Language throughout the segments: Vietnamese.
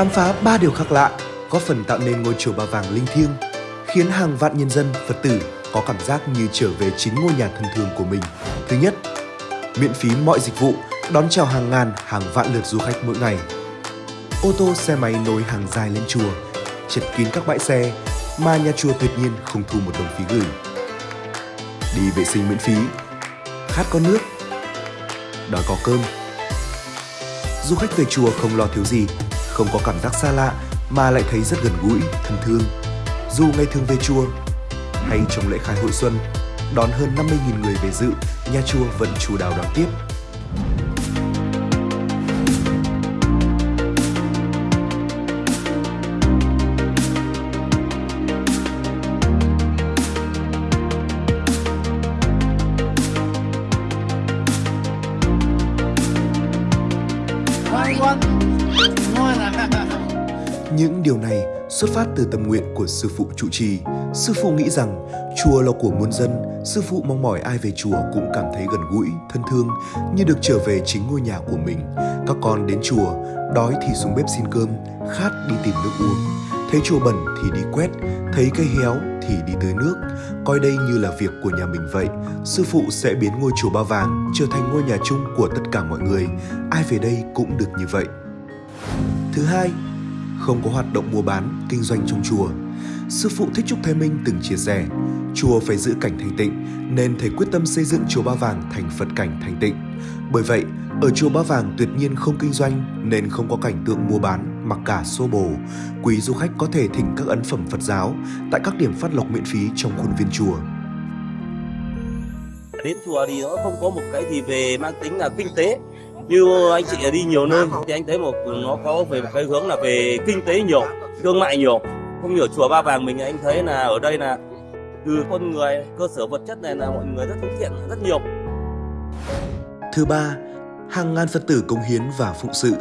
Khám phá ba điều khác lạ góp phần tạo nên ngôi chùa Ba Vàng linh thiêng, khiến hàng vạn nhân dân Phật tử có cảm giác như trở về chính ngôi nhà thân thương của mình. Thứ nhất, miễn phí mọi dịch vụ, đón chào hàng ngàn, hàng vạn lượt du khách mỗi ngày. Ô tô xe máy nối hàng dài lên chùa, chật kín các bãi xe mà nhà chùa tuyệt nhiên không thu một đồng phí gửi. Đi vệ sinh miễn phí, khát có nước, đói có cơm. Du khách về chùa không lo thiếu gì, không có cảm giác xa lạ mà lại thấy rất gần gũi, thân thương. Dù ngày thường về chùa hay trong lễ khai hội xuân, đón hơn 50.000 người về dự, nhà chùa vẫn chủ đào đón tiếp. Những điều này xuất phát từ tâm nguyện của sư phụ trụ trì. Sư phụ nghĩ rằng chùa là của muôn dân, sư phụ mong mỏi ai về chùa cũng cảm thấy gần gũi, thân thương như được trở về chính ngôi nhà của mình. Các con đến chùa, đói thì xuống bếp xin cơm, khát đi tìm nước uống. Thấy chùa bẩn thì đi quét, thấy cây héo thì đi tưới nước. Coi đây như là việc của nhà mình vậy. Sư phụ sẽ biến ngôi chùa Ba Vàng trở thành ngôi nhà chung của tất cả mọi người. Ai về đây cũng được như vậy. Thứ hai, không có hoạt động mua bán, kinh doanh trong chùa. Sư phụ Thích Trúc Thái Minh từng chia sẻ, chùa phải giữ cảnh thanh tịnh nên thầy quyết tâm xây dựng chùa Ba Vàng thành Phật cảnh thanh tịnh. Bởi vậy, ở chùa Ba Vàng tuyệt nhiên không kinh doanh nên không có cảnh tượng mua bán mặc cả xô bồ. Quý du khách có thể thỉnh các ấn phẩm Phật giáo tại các điểm phát lộc miễn phí trong khuôn viên chùa. Đến chùa thì nó không có một cái gì về mang tính là kinh tế như anh chị đi nhiều nơi thì anh thấy một nó có về một cái hướng là về kinh tế nhiều thương mại nhiều không hiểu chùa ba vàng mình anh thấy là ở đây là từ con người cơ sở vật chất này là mọi người rất thân thiện rất nhiều Thứ ba, hàng ngàn Phật tử công hiến và phụng sự.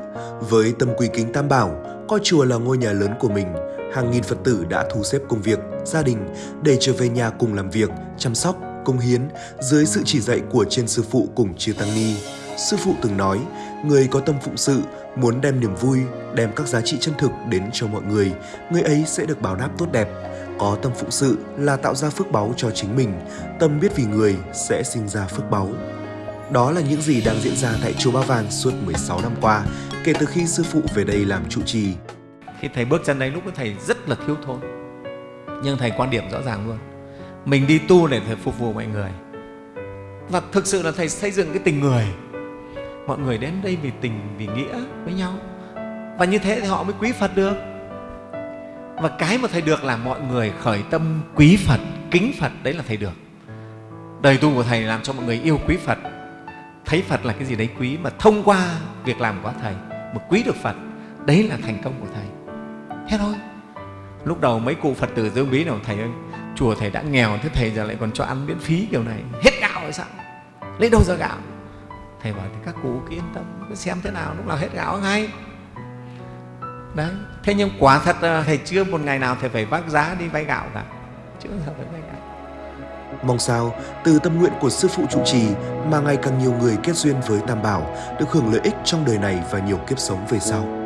Với tâm quy kính tam bảo, coi chùa là ngôi nhà lớn của mình, hàng nghìn Phật tử đã thu xếp công việc, gia đình để trở về nhà cùng làm việc, chăm sóc, công hiến dưới sự chỉ dạy của trên sư phụ cùng chư tăng ni. Sư phụ từng nói, người có tâm phụng sự, muốn đem niềm vui, đem các giá trị chân thực đến cho mọi người, người ấy sẽ được báo đáp tốt đẹp. Có tâm phụng sự là tạo ra phước báu cho chính mình, tâm biết vì người sẽ sinh ra phước báu. Đó là những gì đang diễn ra tại chùa Ba Vàng suốt 16 năm qua, kể từ khi sư phụ về đây làm trụ trì. Khi thầy bước chân đấy lúc đó thầy rất là thiếu thốn Nhưng thầy quan điểm rõ ràng luôn Mình đi tu để thầy phục vụ mọi người Và thực sự là thầy xây dựng cái tình người Mọi người đến đây vì tình, vì nghĩa với nhau. Và như thế thì họ mới quý Phật được. Và cái mà thầy được là mọi người khởi tâm quý Phật, kính Phật Đấy là thầy được. Đời tu của thầy làm cho mọi người yêu quý Phật. Thấy Phật là cái gì đấy quý Mà thông qua việc làm của thầy Mà quý được Phật Đấy là thành công của thầy. Thế thôi. Lúc đầu mấy cụ Phật tử Dương Bí nào Thầy ơi Chùa thầy đã nghèo Thế thầy giờ lại còn cho ăn miễn phí kiểu này. Hết gạo hay sao? Lấy đâu ra gạo? Thầy bảo thì các cụ cứ yên tâm, cứ Xem thế nào, lúc nào hết gạo ngay. Đấy, Thế nhưng quả thật là thầy chưa một ngày nào Thầy phải vác giá đi vay gạo cả. Chưa bao giờ phải vay gạo. Mong sao, từ tâm nguyện của sư phụ trụ trì mà ngày càng nhiều người kết duyên với Tam Bảo, được hưởng lợi ích trong đời này và nhiều kiếp sống về sau.